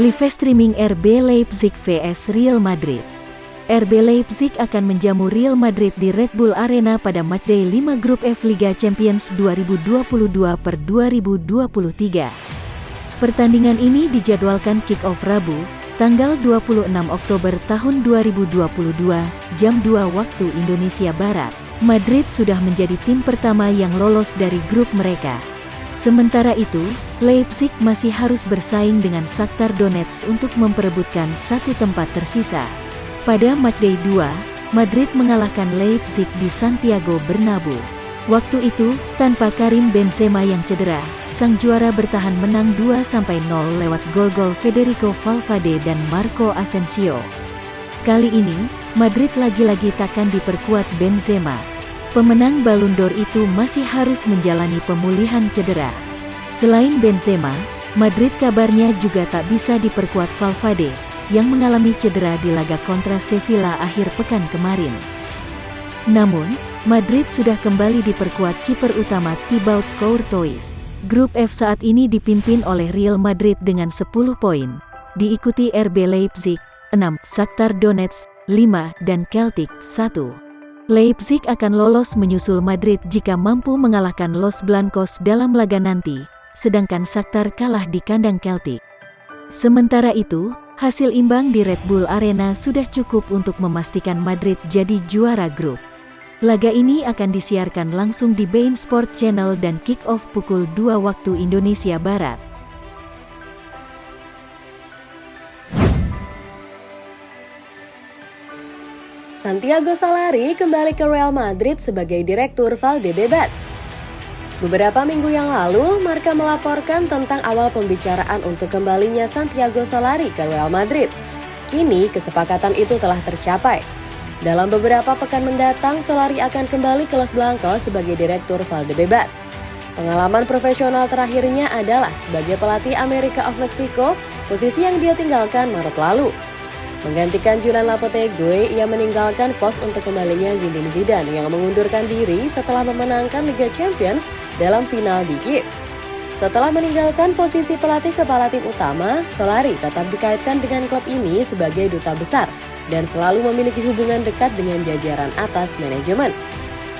Live streaming RB Leipzig vs Real Madrid. RB Leipzig akan menjamu Real Madrid di Red Bull Arena pada matchday 5 grup F Liga Champions 2022 per 2023. Pertandingan ini dijadwalkan kick-off Rabu, tanggal 26 Oktober tahun 2022, jam 2 waktu Indonesia Barat. Madrid sudah menjadi tim pertama yang lolos dari grup mereka. Sementara itu, Leipzig masih harus bersaing dengan Shakhtar Donetsk untuk memperebutkan satu tempat tersisa. Pada matchday 2, Madrid mengalahkan Leipzig di Santiago Bernabeu. Waktu itu, tanpa Karim Benzema yang cedera, sang juara bertahan menang 2-0 lewat gol-gol Federico Valverde dan Marco Asensio. Kali ini, Madrid lagi-lagi takkan diperkuat Benzema. Pemenang Ballon d'Or itu masih harus menjalani pemulihan cedera. Selain Benzema, Madrid kabarnya juga tak bisa diperkuat Valverde, yang mengalami cedera di laga kontra Sevilla akhir pekan kemarin. Namun, Madrid sudah kembali diperkuat kiper utama Thibaut Courtois. Grup F saat ini dipimpin oleh Real Madrid dengan 10 poin, diikuti RB Leipzig, 6, Shakhtar Donetsk, 5, dan Celtic, 1. Leipzig akan lolos menyusul Madrid jika mampu mengalahkan Los Blancos dalam laga nanti, sedangkan Shakhtar kalah di kandang Celtic. Sementara itu, Hasil imbang di Red Bull Arena sudah cukup untuk memastikan Madrid jadi juara grup. Laga ini akan disiarkan langsung di Bein Sport Channel dan kick-off pukul 2 waktu Indonesia Barat. Santiago Solari kembali ke Real Madrid sebagai Direktur Valdebebas. Beberapa minggu yang lalu, Marka melaporkan tentang awal pembicaraan untuk kembalinya Santiago Solari ke Real Madrid. Kini, kesepakatan itu telah tercapai. Dalam beberapa pekan mendatang, Solari akan kembali ke Los Blancos sebagai Direktur Valdebebas. Pengalaman profesional terakhirnya adalah sebagai pelatih Amerika of Mexico, posisi yang dia tinggalkan Maret lalu. Menggantikan Julian Lopetegui, ia meninggalkan pos untuk kembalinya Zinedine Zidane yang mengundurkan diri setelah memenangkan Liga Champions dalam final di Kiev. Setelah meninggalkan posisi pelatih kepala tim utama, Solari tetap dikaitkan dengan klub ini sebagai duta besar dan selalu memiliki hubungan dekat dengan jajaran atas manajemen.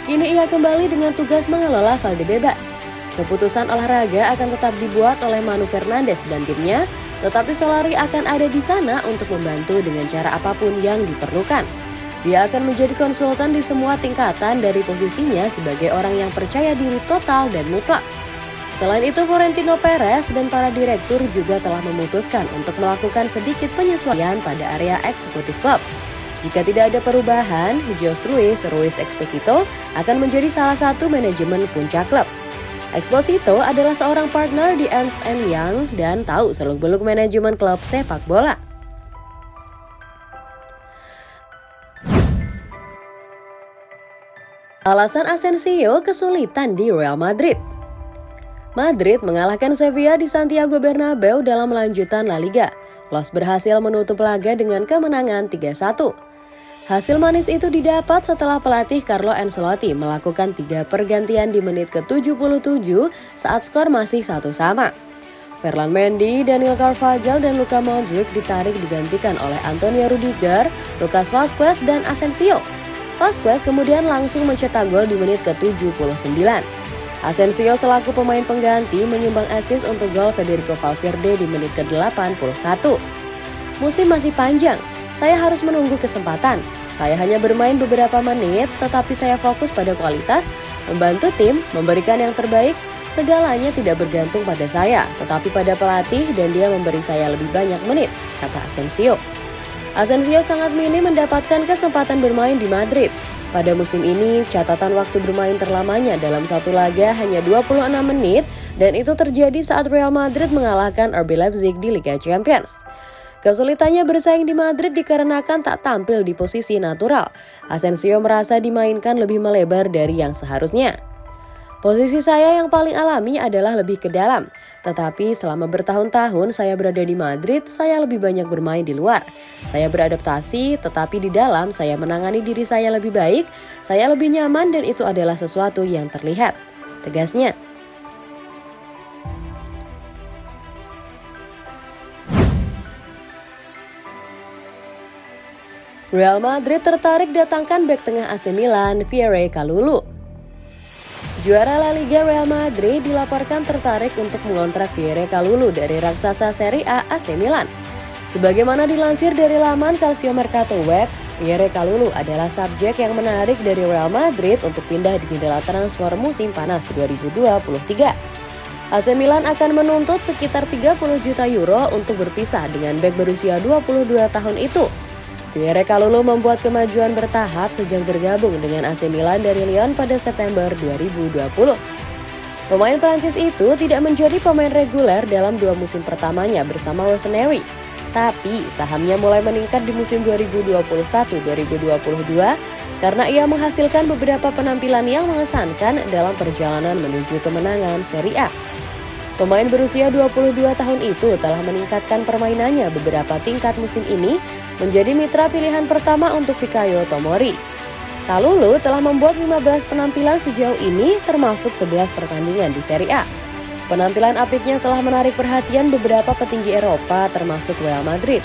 Kini ia kembali dengan tugas mengelola Valdebebas. Keputusan olahraga akan tetap dibuat oleh Manu Fernandes dan timnya tetapi Solari akan ada di sana untuk membantu dengan cara apa pun yang diperlukan. Dia akan menjadi konsultan di semua tingkatan dari posisinya sebagai orang yang percaya diri total dan mutlak. Selain itu, Florentino Perez dan para direktur juga telah memutuskan untuk melakukan sedikit penyesuaian pada area eksekutif klub. Jika tidak ada perubahan, Jose Ruiz, Ruiz Exposito akan menjadi salah satu manajemen puncak klub. Exposito adalah seorang partner di Ernst Young dan tahu seluk-beluk manajemen klub sepak bola. Alasan Asensio kesulitan di Real Madrid Madrid mengalahkan Sevilla di Santiago Bernabeu dalam lanjutan La Liga. Los berhasil menutup laga dengan kemenangan 3-1. Hasil manis itu didapat setelah pelatih Carlo Ancelotti melakukan tiga pergantian di menit ke-77 saat skor masih satu sama. Ferland Mendy, Daniel Carvajal, dan Luka Modric ditarik digantikan oleh Antonio Rudiger, Lucas Vazquez, dan Asensio. Vazquez kemudian langsung mencetak gol di menit ke-79. Asensio selaku pemain pengganti menyumbang assist untuk gol Federico Valverde di menit ke-81. Musim masih panjang, saya harus menunggu kesempatan. Saya hanya bermain beberapa menit, tetapi saya fokus pada kualitas, membantu tim, memberikan yang terbaik. Segalanya tidak bergantung pada saya, tetapi pada pelatih dan dia memberi saya lebih banyak menit, kata Asensio. Asensio sangat minim mendapatkan kesempatan bermain di Madrid. Pada musim ini, catatan waktu bermain terlamanya dalam satu laga hanya 26 menit dan itu terjadi saat Real Madrid mengalahkan RB Leipzig di Liga Champions. Kesulitannya bersaing di Madrid dikarenakan tak tampil di posisi natural. Asensio merasa dimainkan lebih melebar dari yang seharusnya. Posisi saya yang paling alami adalah lebih ke dalam. Tetapi selama bertahun-tahun saya berada di Madrid, saya lebih banyak bermain di luar. Saya beradaptasi, tetapi di dalam saya menangani diri saya lebih baik, saya lebih nyaman dan itu adalah sesuatu yang terlihat. Tegasnya, Real Madrid tertarik datangkan bek tengah AC Milan, Pierre Kalulu. Juara La Liga Real Madrid dilaporkan tertarik untuk mengontrak Pierre Kalulu dari raksasa Serie A AC Milan. Sebagaimana dilansir dari laman Calcio Mercato Web, Pierre Kalulu adalah subjek yang menarik dari Real Madrid untuk pindah di jendela transfer musim panas 2023. AC Milan akan menuntut sekitar 30 juta euro untuk berpisah dengan bek berusia 22 tahun itu. Pierre Kalulu membuat kemajuan bertahap sejak bergabung dengan AC Milan dari Lyon pada September 2020. Pemain Prancis itu tidak menjadi pemain reguler dalam dua musim pertamanya bersama Rossoneri, tapi sahamnya mulai meningkat di musim 2021-2022 karena ia menghasilkan beberapa penampilan yang mengesankan dalam perjalanan menuju kemenangan Serie A. Pemain berusia 22 tahun itu telah meningkatkan permainannya beberapa tingkat musim ini menjadi mitra pilihan pertama untuk Fikayo Tomori. Kalulu telah membuat 15 penampilan sejauh ini termasuk 11 pertandingan di Serie A. Penampilan apiknya telah menarik perhatian beberapa petinggi Eropa termasuk Real Madrid.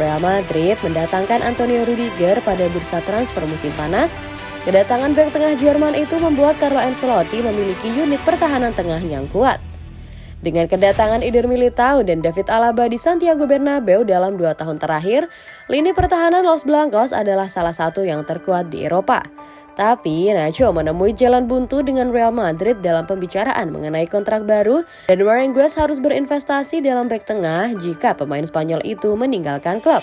Real Madrid mendatangkan Antonio Rudiger pada bursa transfer musim panas. Kedatangan bek tengah Jerman itu membuat Carlo Ancelotti memiliki unit pertahanan tengah yang kuat. Dengan kedatangan Eder Militao dan David Alaba di Santiago Bernabeu dalam dua tahun terakhir, lini pertahanan Los Blancos adalah salah satu yang terkuat di Eropa. Tapi Nacho menemui jalan buntu dengan Real Madrid dalam pembicaraan mengenai kontrak baru dan Marengues harus berinvestasi dalam back tengah jika pemain Spanyol itu meninggalkan klub.